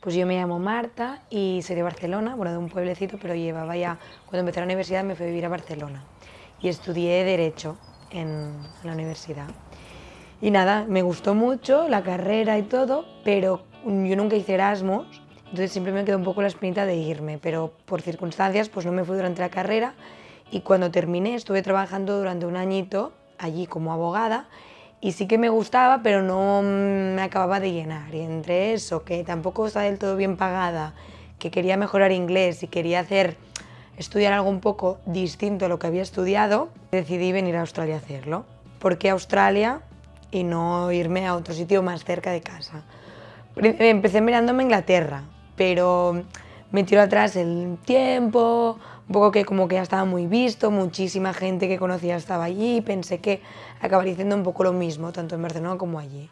Pues yo me llamo Marta y soy de Barcelona, bueno, de un pueblecito, pero llevaba ya, cuando empecé la universidad me fui a vivir a Barcelona y estudié Derecho en la universidad. Y nada, me gustó mucho la carrera y todo, pero yo nunca hice Erasmus, entonces siempre me quedó un poco la espinita de irme, pero por circunstancias pues no me fui durante la carrera y cuando terminé estuve trabajando durante un añito allí como abogada y sí que me gustaba, pero no me acababa de llenar. Y entre eso, que tampoco estaba del todo bien pagada, que quería mejorar inglés y quería hacer, estudiar algo un poco distinto a lo que había estudiado, decidí venir a Australia a hacerlo. ¿Por qué Australia y no irme a otro sitio más cerca de casa? Empecé mirándome a Inglaterra, pero me tiró atrás el tiempo, un poco que como que ya estaba muy visto, muchísima gente que conocía estaba allí, pensé que acabaría haciendo un poco lo mismo, tanto en Barcelona como allí.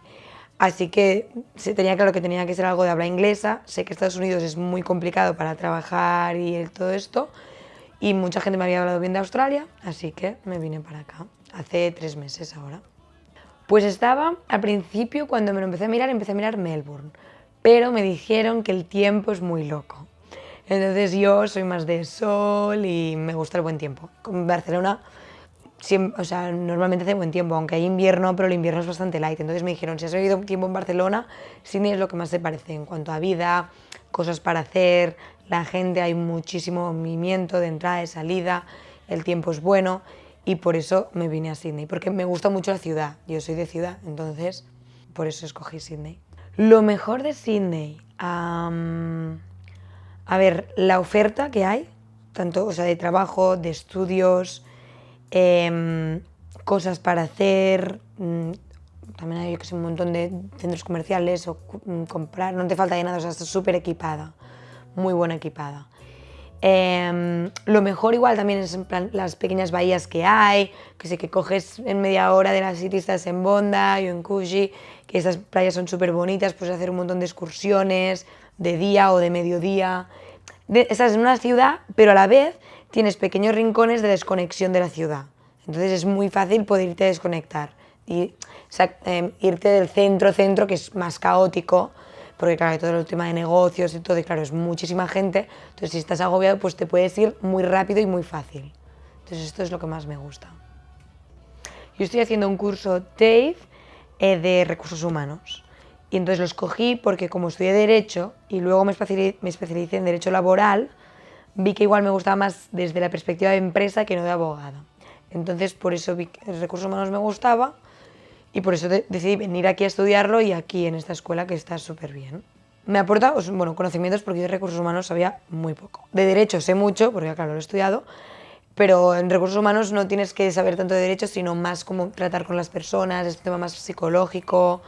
Así que se tenía claro que tenía que ser algo de habla inglesa, sé que Estados Unidos es muy complicado para trabajar y todo esto, y mucha gente me había hablado bien de Australia, así que me vine para acá, hace tres meses ahora. Pues estaba, al principio, cuando me lo empecé a mirar, empecé a mirar Melbourne, pero me dijeron que el tiempo es muy loco. Entonces yo soy más de sol y me gusta el buen tiempo. Barcelona o sea, normalmente hace buen tiempo, aunque hay invierno, pero el invierno es bastante light. Entonces me dijeron, si has vivido tiempo en Barcelona, Sydney es lo que más te parece en cuanto a vida, cosas para hacer, la gente, hay muchísimo movimiento de entrada, y salida, el tiempo es bueno y por eso me vine a Sydney, porque me gusta mucho la ciudad, yo soy de ciudad, entonces por eso escogí Sydney. Lo mejor de Sydney, a ver, la oferta que hay, tanto o sea, de trabajo, de estudios, em, cosas para hacer, mm, también hay un montón de centros comerciales o mm, comprar, no te falta de nada, o sea, estás súper equipada, muy buena equipada. Em, lo mejor igual también es las pequeñas bahías que hay, que sé que coges en media hora de las City, en Bondi o en Coogee, que estas playas son súper bonitas, puedes hacer un montón de excursiones, de día o de mediodía. Estás en una ciudad, pero a la vez tienes pequeños rincones de desconexión de la ciudad. Entonces es muy fácil poder irte a desconectar. Y, em, irte del centro, centro, que es más caótico, porque claro, hay todo el tema de negocios y todo, y claro, es muchísima gente, entonces si estás agobiado, pues te puedes ir muy rápido y muy fácil. Entonces esto es lo que más me gusta. Yo estoy haciendo un curso TAFE eh, de recursos humanos. Y entonces lo escogí porque como estudié Derecho y luego me especialicé, en Derecho Laboral, vi que igual me gustaba más desde la perspectiva de empresa que no de abogado. Entonces por eso vi que Recursos Humanos me gustaba y por eso decidí venir aquí a estudiarlo y aquí en esta escuela que está súper bien. Me aporta bueno, conocimientos porque yo de Recursos Humanos sabía muy poco. De Derecho sé mucho, porque claro, lo he estudiado, pero en Recursos Humanos no tienes que saber tanto de Derecho, sino más cómo tratar con las personas, es un tema más psicológico,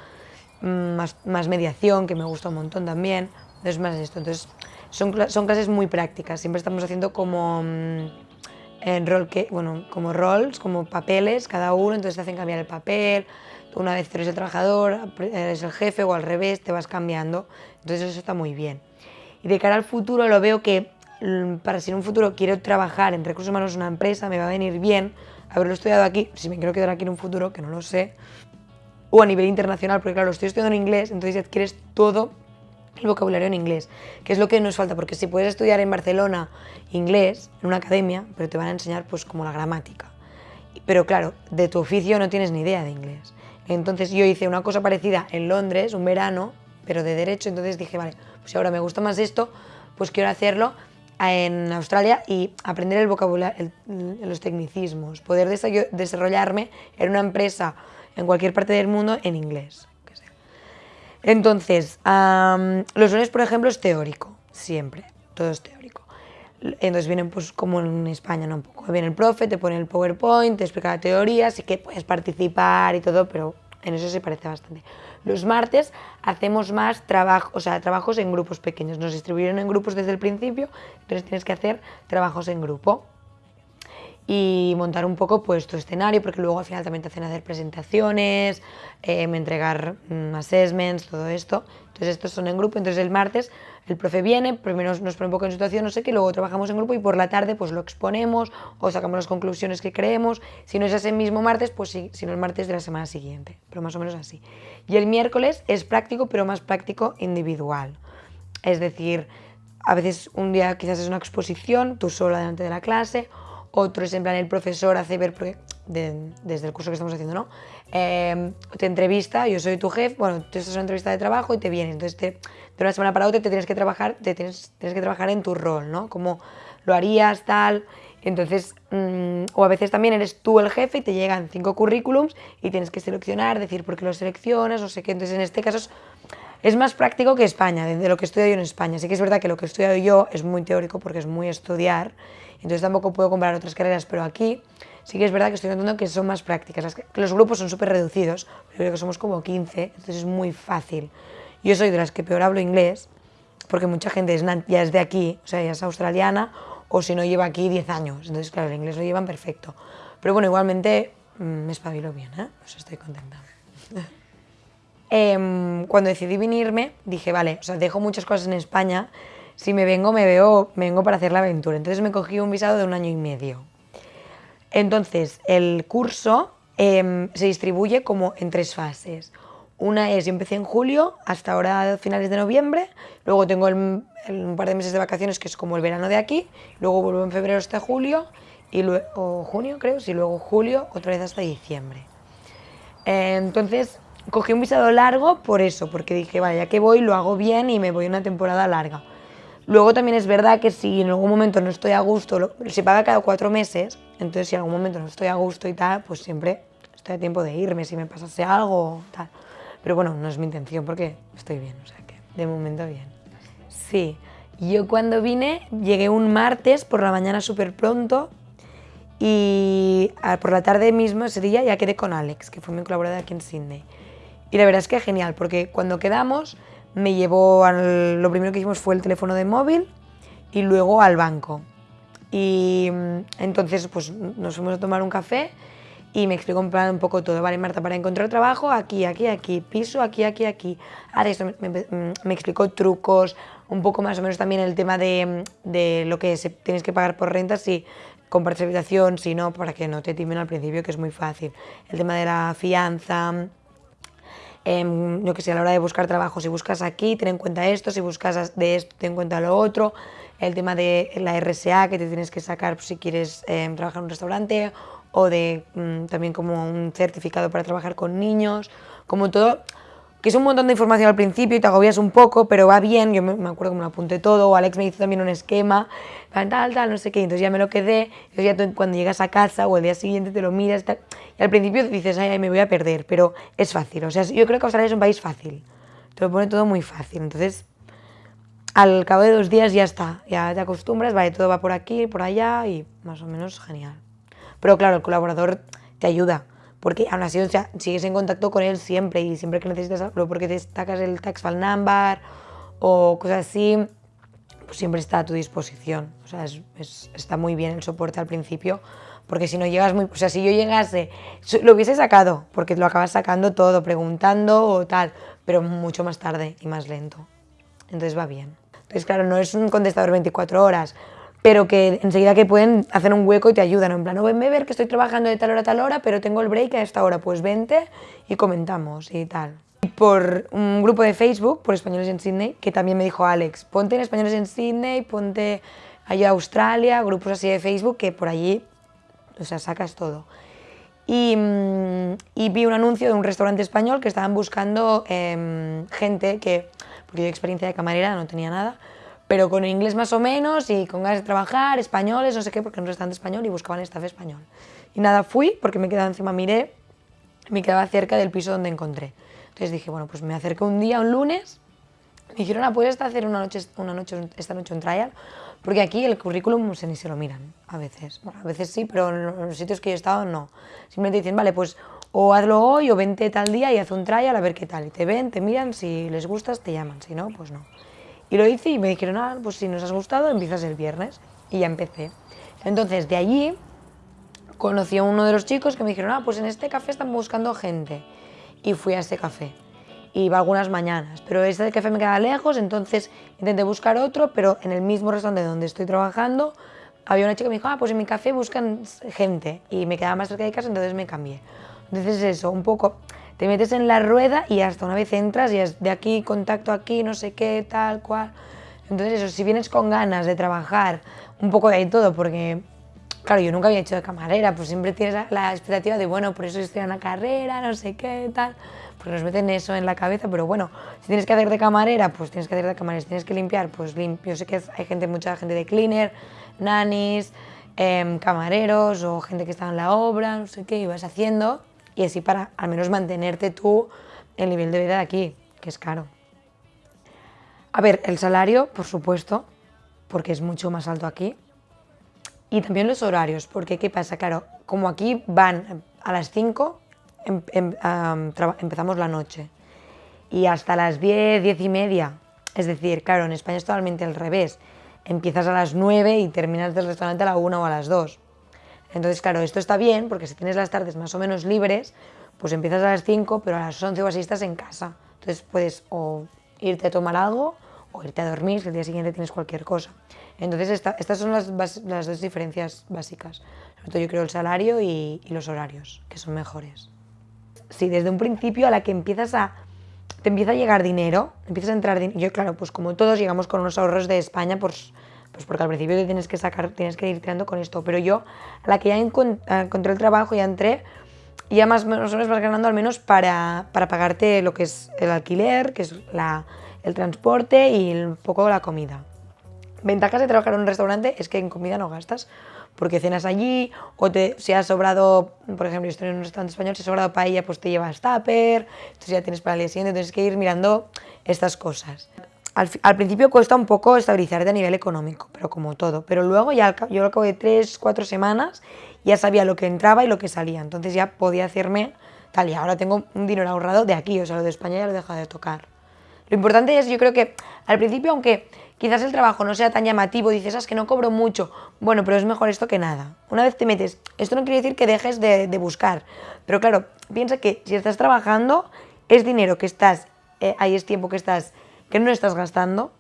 más, más, mediación, que me gusta un montón también, es más esto. Entonces, son, son clases muy prácticas, siempre estamos haciendo como, mm, en rol que, bueno, como roles, como papeles cada uno, entonces te hacen cambiar el papel, una vez eres el trabajador, eres el jefe o al revés, te vas cambiando, entonces eso está muy bien. Y de cara al futuro lo veo que mm, para si en un futuro quiero trabajar en recursos humanos en una empresa, me va a venir bien haberlo estudiado aquí, si me quiero quedar aquí en un futuro, que no lo sé, o a nivel internacional, porque claro, estoy estudiando en inglés, entonces adquieres todo el vocabulario en inglés, que es lo que nos falta, porque si puedes estudiar en Barcelona inglés, en una academia, pero te van a enseñar pues como la gramática. Pero claro, de tu oficio no tienes ni idea de inglés. Entonces yo hice una cosa parecida en Londres, un verano, pero de derecho, entonces dije, vale, pues ahora me gusta más esto, pues quiero hacerlo en Australia y aprender el vocabulario, los tecnicismos, poder desarrollarme en una empresa en cualquier parte del mundo en inglés. Entonces, los lunes, por ejemplo, es teórico, siempre, todo es teórico. Entonces vienen pues como en España, ¿no? Un poco. Viene el profe, te pone el PowerPoint, te explica la teoría, así que puedes participar y todo, pero en eso se parece bastante. Los martes hacemos más trabajo, o sea, trabajos en grupos pequeños. Nos distribuyeron en grupos desde el principio, entonces tienes que hacer trabajos en grupo y montar un poco pues tu escenario, porque luego al final también te hacen hacer presentaciones, eh, entregar mm, assessments, todo esto. Entonces estos son en grupo, entonces el martes el profe viene, primero nos pone un poco en situación, no sé qué, luego trabajamos en grupo y por la tarde pues lo exponemos o sacamos las conclusiones que creemos. Si no es ese mismo martes, pues sí, si no el martes de la semana siguiente, pero más o menos así. Y el miércoles es práctico, pero más práctico individual. es decir, a veces un día quizás es una exposición, tú sola delante de la clase, otro es en plan el profesor hace ver, desde el curso que estamos haciendo, ¿no? Em, te entrevista, yo soy tu jefe, bueno, tú estás en una entrevista de trabajo y te vienes, entonces te, de una semana para otra te tienes que trabajar, te tienes, tienes que trabajar en tu rol, ¿no? Como lo harías, tal, entonces, mm, o a veces también eres tú el jefe y te llegan cinco currículums y tienes que seleccionar, decir por qué los seleccionas, o sé qué. Entonces, en este caso es, más práctico que España, de, lo que estudio yo en España. Sí que es verdad que lo que he estudiado yo es muy teórico porque es muy estudiar, entonces tampoco puedo comparar otras carreras, pero aquí sí que es verdad que estoy notando que son más prácticas. que los grupos son súper reducidos, yo creo que somos como 15, entonces es muy fácil. Yo soy de las que peor hablo inglés, porque mucha gente ya es de aquí, o sea, ya es australiana, o si no lleva aquí 10 años. Entonces, claro, el inglés lo llevan perfecto. Pero bueno, igualmente mm, me espabilo bien, ¿eh? Estoy contenta. Em, cuando decidí venirme, dije, vale, o sea, dejo muchas cosas en España, si me vengo, me, veo, me vengo para hacer la aventura. Entonces me cogí un visado de un año y medio. Entonces, el curso em, se distribuye como en tres fases. Una es, yo empecé en julio, hasta ahora finales de noviembre, luego tengo un par de meses de vacaciones que es como el verano de aquí, luego vuelvo en febrero hasta julio, y luego, junio creo, y luego julio otra vez hasta diciembre. Entonces cogí un visado largo por eso, porque dije, vale, ya que voy lo hago bien y me voy una temporada larga. Luego también es verdad que si en algún momento no estoy a gusto, se paga cada cuatro meses, entonces si en algún momento no estoy a gusto y tal, pues siempre estoy a tiempo de irme si me pasase algo tal. Pero bueno, no es mi intención porque estoy bien, o sea que de momento bien. Sí, yo cuando vine llegué un martes por la mañana súper pronto y por la tarde mismo ese día ya quedé con Alex, que fue mi colaborador aquí en Sydney. Y la verdad es que genial, porque cuando quedamos me llevó, al, lo primero que hicimos fue el teléfono de móvil y luego al banco. Y mm, entonces pues nos fuimos a tomar un café y me explicó un poco todo, vale Marta, para encontrar trabajo aquí, aquí, aquí, piso aquí, aquí, aquí. Ahora esto me, me, explicó trucos, un poco más o menos también el tema de, de lo que se, tienes que pagar por renta, si compartes habitación, si no, para que no te timen al principio, que es muy fácil. El tema de la fianza, eh, yo que sé, a la hora de buscar trabajo, si buscas aquí, ten en cuenta esto, si buscas de esto, ten en cuenta lo otro, el tema de la RSA que te tienes que sacar si quieres em, trabajar en un restaurante o de mm, también como un certificado para trabajar con niños, como todo, que es un montón de información al principio y te agobias un poco, pero va bien, yo me, acuerdo que me lo apunté todo, o Alex me hizo también un esquema, tal, tal, no sé qué, entonces ya me lo quedé, entonces ya cuando llegas a casa o el día siguiente te lo miras, y al principio dices, ay, me voy a perder, pero es fácil, o sea, yo creo que Australia es un país fácil, te lo pone todo muy fácil, entonces al cabo de dos días ya está, ya te acostumbras, vale, todo va por aquí, por allá y más o menos genial. Pero claro, el colaborador te ayuda, porque aún así o sea, sigues en contacto con él siempre y siempre que necesitas algo, porque te sacas el tax file number o cosas así, pues siempre está a tu disposición. O sea, es, está muy bien el soporte al principio, porque si no llegas muy... O sea, si yo llegase, lo hubiese sacado, porque lo acabas sacando todo, preguntando o tal, pero mucho más tarde y más lento. Entonces va bien. Entonces, claro, no es un contestador 24 horas, pero que enseguida que pueden hacer un hueco y te ayudan, en plan, no, venme a ver que estoy trabajando de tal hora a tal hora, pero tengo el break a esta hora, pues vente y comentamos y tal. Y por un grupo de Facebook, por Españoles en Sydney, que también me dijo Alex, ponte en Españoles en Sydney, ponte allá a Australia, grupos así de Facebook, que por allí, o sea, sacas todo. Y, mm, y vi un anuncio de un restaurante español que estaban buscando em, gente que, porque yo experiencia de camarera no tenía nada, pero con inglés más o menos y con ganas de trabajar, españoles, no sé qué, porque no restaurante español y buscaban staff español. Y nada, fui porque me quedaba encima, miré, me quedaba cerca del piso donde encontré. Entonces dije, bueno, pues me acerqué un día, un lunes, me dijeron, ah, ¿puedes hacer una noche, una noche, esta noche un trial? Porque aquí el currículum ni se lo miran, a veces. Bueno, a veces sí, pero en los sitios que yo he estado no. Simplemente dicen, vale, pues o hazlo hoy o vente tal día y haz un trial a ver qué tal. Y te ven, te miran, si les gustas te llaman, si no, pues no. Y lo hice y me dijeron, ah, pues si nos has gustado, empiezas el viernes. Y ya empecé. Entonces, de allí conocí a uno de los chicos que me dijeron, ah, pues en este café están buscando gente. Y fui a ese café. Iba algunas mañanas, pero ese café me quedaba lejos, entonces intenté buscar otro, pero en el mismo restaurante donde estoy trabajando había una chica que me dijo, ah, pues en mi café buscan gente y me quedaba más cerca de casa, entonces me cambié. Entonces eso, un poco te metes en la rueda y hasta una vez entras y es de aquí, contacto aquí, no sé qué, tal, cual. Entonces eso, si vienes con ganas de trabajar un poco de todo, porque claro, yo nunca había hecho de camarera, pues siempre tienes la expectativa de, bueno, por eso estoy en la carrera, no sé qué, tal, porque nos meten eso en la cabeza, pero bueno, si tienes que hacer de camarera, pues tienes que hacer de camarera, si tienes que limpiar, pues limpio. Yo sé que hay gente, mucha gente de cleaner, nannies, em, camareros o gente que está en la obra, no sé qué, y vas haciendo, y así para al menos mantenerte tú el nivel de vida de aquí, que es caro. A ver, el salario, por supuesto, porque es mucho más alto aquí, y también los horarios, porque ¿qué pasa? Claro, como aquí van a las 5, em, em, empezamos la noche y hasta las 10, 10 y media. Es decir, claro, en España es totalmente al revés. Empiezas a las 9 y terminas del restaurante a la 1 o a las 2. Entonces, claro, esto está bien porque si tienes las tardes más o menos libres, pues empiezas a las 5, pero a las 11 o así estás en casa. Entonces puedes o irte a tomar algo o irte a dormir si el día siguiente tienes cualquier cosa. Entonces estas son las, las, dos diferencias básicas. Sobre todo yo creo el salario y, los horarios, que son mejores. Si desde un principio a la que empiezas a te empieza a llegar dinero, empiezas a entrar dinero. Yo, claro, pues como todos llegamos con unos ahorros de España, pues, pues porque al principio te tienes que sacar, tienes que ir tirando con esto. Pero yo, a la que ya encontré el trabajo, ya entré, ya más o menos vas ganando al menos para, para pagarte lo que es el alquiler, que es la, el transporte y un poco la comida. Ventajas de trabajar en un restaurante es que en comida no gastas, porque cenas allí, o te, si has sobrado, por ejemplo, yo estoy en un restaurante español, si has sobrado paella, pues te llevas tupper, entonces ya tienes para el día siguiente, tienes que ir mirando estas cosas. Al, principio cuesta un poco estabilizarte a nivel económico, pero como todo, pero luego ya yo al cabo de tres, cuatro semanas ya sabía lo que entraba y lo que salía, entonces ya podía hacerme tal, y ahora tengo un dinero ahorrado de aquí, o sea, lo de España ya lo he dejado de tocar. Lo importante es, yo creo que al principio, aunque quizás el trabajo no sea tan llamativo, dices, ah, es que no cobro mucho, bueno, pero es mejor esto que nada. Una vez te metes, esto no quiere decir que dejes de, buscar, pero claro, piensa que si estás trabajando, es dinero que estás, eh, ahí es tiempo que estás, que no estás gastando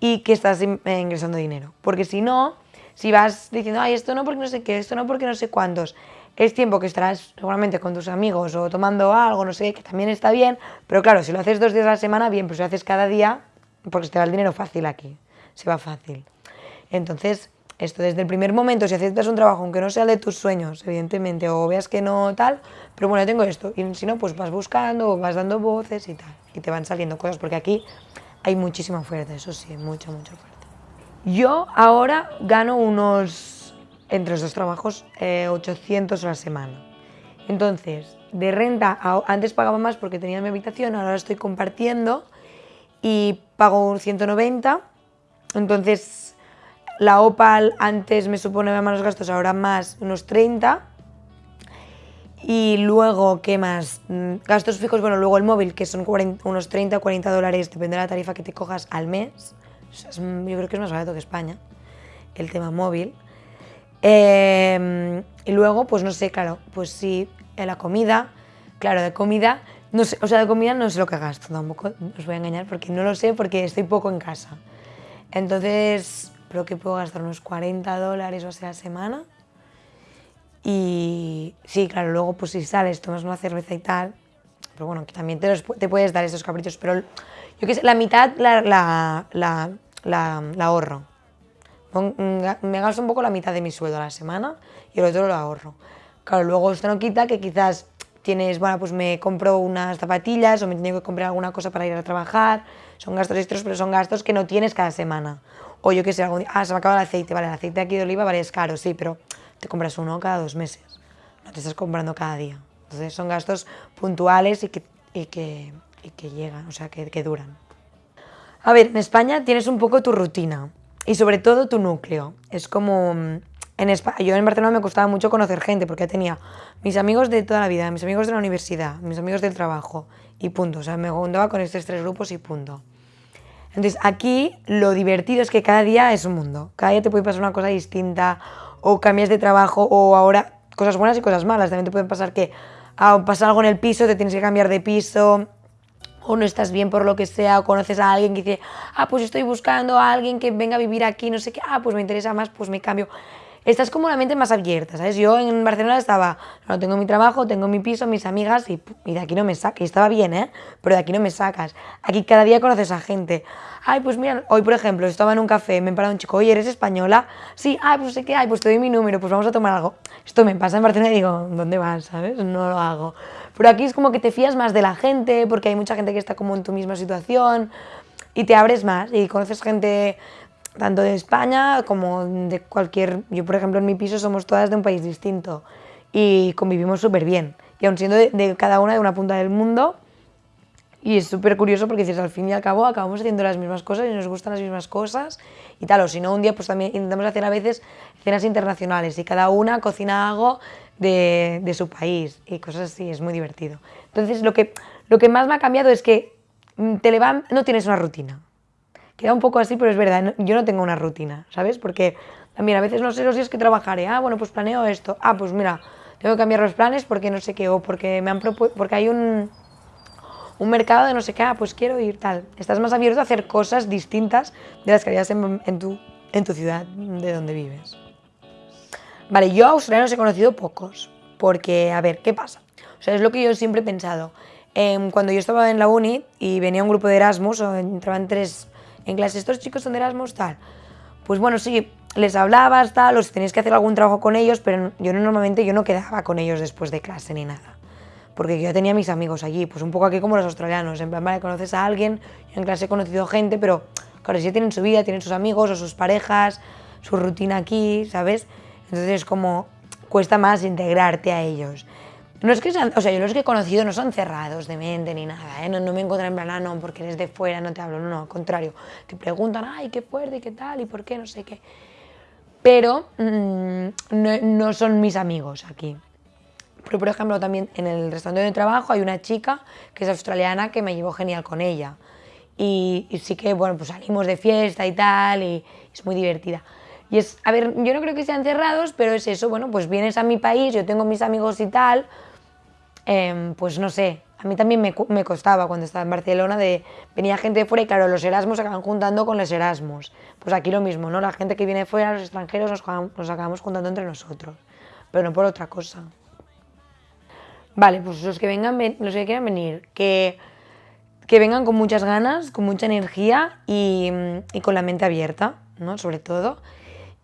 y que estás eh, ingresando dinero. Porque si no, si vas diciendo, ay, esto no porque no sé qué, esto no porque no sé cuántos, es tiempo que estarás seguramente con tus amigos o tomando algo, no sé, que también está bien, pero claro, si lo haces dos días a la semana, bien, pero si lo haces cada día, porque te va el dinero fácil aquí, se va fácil. Entonces, esto desde el primer momento, si aceptas un trabajo, aunque no sea de tus sueños, evidentemente, o veas que no tal, pero bueno, tengo esto, y si no, pues vas buscando, vas dando voces y tal, y te van saliendo cosas, porque aquí hay muchísima oferta, eso sí, mucha, mucha oferta. Yo ahora gano unos entre los dos trabajos 800 eh, a la semana. Entonces, de renta, antes pagaba más porque tenía mi habitación, ahora estoy compartiendo y pago 190. Entonces, la OPAL antes me supone más gastos, ahora más unos 30. Y luego, ¿qué más? Mm, gastos fijos, bueno, luego el móvil, que son unos 30 o 40 dólares, depende de la tarifa que te cojas al mes. yo creo que es más barato que España, el tema móvil. Em, y luego, pues no sé, claro, pues sí, en la comida, claro, de comida, no sé, o sea, de comida no sé lo que gasto tampoco, os voy a engañar porque no lo sé porque estoy poco en casa. Entonces, creo que puedo gastar unos 40 dólares o sea a semana. Y sí, claro, luego pues si sales, tomas una cerveza y tal, pero bueno, que también te, te puedes dar esos caprichos, pero yo qué sé, la mitad la, la, la, la ahorro. Me gasto un poco la mitad de mi sueldo a la semana y el otro lo ahorro. Claro, luego esto no quita que quizás tienes, bueno, pues me compro unas zapatillas o me tengo que comprar alguna cosa para ir a trabajar. Son gastos extras, pero son gastos que no tienes cada semana. O yo qué sé, algún día, ah, se me acaba el aceite, vale, el aceite aquí de oliva, vale, es caro, sí, pero te compras uno cada dos meses. No te estás comprando cada día. Entonces son gastos puntuales y que, y que, y que llegan, o sea, que, que duran. A ver, en España tienes un poco tu rutina y sobre todo tu núcleo. Es como... Mm, en España, yo en Barcelona me costaba mucho conocer gente porque tenía mis amigos de toda la vida, mis amigos de la universidad, mis amigos del trabajo y punto. O sea, me juntaba con estos tres grupos y punto. Entonces aquí lo divertido es que cada día es un mundo. Cada día te puede pasar una cosa distinta o cambias de trabajo o ahora cosas buenas y cosas malas. También te puede pasar que ah, pasa algo en el piso, te tienes que cambiar de piso o no estás bien por lo que sea, o conoces a alguien que dice, ah, pues estoy buscando a alguien que venga a vivir aquí, no sé qué, ah, pues me interesa más, pues me cambio. Estás como la mente más abierta, ¿sabes? Yo en Barcelona estaba, no, tengo mi trabajo, tengo mi piso, mis amigas y, y de aquí no me sacas. Y estaba bien, ¿eh? Pero de aquí no me sacas. Aquí cada día conoces a gente. Ay, pues mira, hoy por ejemplo, estaba en un café, me parado un chico, oye, ¿eres española? Sí, ay, pues sé que, ay, pues te doy mi número, pues vamos a tomar algo. Esto me pasa en Barcelona y digo, ¿dónde vas, sabes? No lo hago. Pero aquí es como que te fías más de la gente, porque hay mucha gente que está como en tu misma situación y te abres más y conoces gente tanto de España como de cualquier... Yo, por ejemplo, en mi piso somos todas de un país distinto y convivimos súper bien. Y aun siendo de, cada una de una punta del mundo, y es súper curioso porque dices, al fin y al cabo acabamos haciendo las mismas cosas y nos gustan las mismas cosas y tal, o si no, un día pues también intentamos hacer a veces cenas internacionales y cada una cocina algo de, de su país y cosas así, es muy divertido. Entonces, lo que, lo que más me ha cambiado es que mm, te levantas, no tienes una rutina. Queda un poco así, pero es verdad, yo no tengo una rutina, ¿sabes? Porque también a veces no sé los días que trabajaré. Ah, bueno, pues planeo esto. Ah, pues mira, tengo que cambiar los planes porque no sé qué, o porque, me han porque hay un, un mercado de no sé qué, ah, pues quiero ir tal. Estás más abierto a hacer cosas distintas de las que harías en, tu, en tu ciudad de donde vives. Vale, yo australianos he conocido pocos, porque, a ver, ¿qué pasa? O sea, es lo que yo siempre he pensado. Eh, cuando yo estaba en la uni y venía un grupo de Erasmus, o entraban tres en clase, estos chicos son de Erasmus, tal. Pues bueno, sí, les hablabas, tal, o si tenías que hacer algún trabajo con ellos, pero yo normalmente yo no quedaba con ellos después de clase ni nada. Porque yo tenía mis amigos allí, pues un poco aquí como los australianos, en plan, vale, conoces a alguien, yo en clase he conocido gente, pero claro, si tienen su vida, tienen sus amigos o sus parejas, su rutina aquí, ¿sabes? Entonces como cuesta más integrarte a ellos. No es que sean, o sea, yo los que he conocido no son cerrados de mente ni nada, ¿eh? no, no, me encuentran en plan, ah, no, porque eres de fuera, no te hablo, no, no, al contrario, te preguntan, ay, qué fuerte, qué tal, y por qué, no sé qué. Pero mmm, no, no, son mis amigos aquí. Pero, por ejemplo, también en el restaurante de trabajo hay una chica que es australiana que me llevo genial con ella. Y, y sí que, bueno, pues salimos de fiesta y tal, y es muy divertida. Y es, a ver, yo no creo que sean cerrados, pero es eso, bueno, pues vienes a mi país, yo tengo mis amigos y tal, eh, pues no sé, a mí también me, costaba cuando estaba en Barcelona de venía gente de fuera y claro, los Erasmus se acaban juntando con los Erasmus. Pues aquí lo mismo, ¿no? La gente que viene de fuera, los extranjeros, nos, nos acabamos juntando entre nosotros, pero no por otra cosa. Vale, pues los que vengan, los que quieran venir, que, que vengan con muchas ganas, con mucha energía y, y con la mente abierta, ¿no? Sobre todo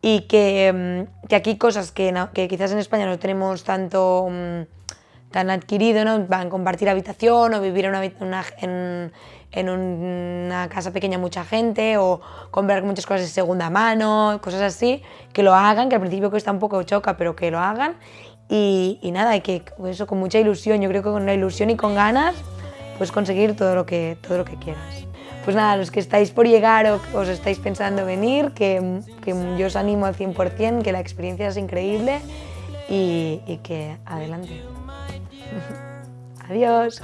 y que, que aquí cosas que, que, quizás en España no tenemos tanto tan adquirido, ¿no? van a compartir habitación o vivir en una, una, en, en una casa pequeña mucha gente o comprar muchas cosas de segunda mano, cosas así, que lo hagan, que al principio cuesta un poco choca, pero que lo hagan y, y nada, que eso con mucha ilusión, yo creo que con una ilusión y con ganas puedes conseguir todo lo que, todo lo que quieras. Pues nada, los que estáis por llegar o os estáis pensando venir, que, que yo os animo al 100%, que la experiencia es increíble y, y que adelante. Adiós.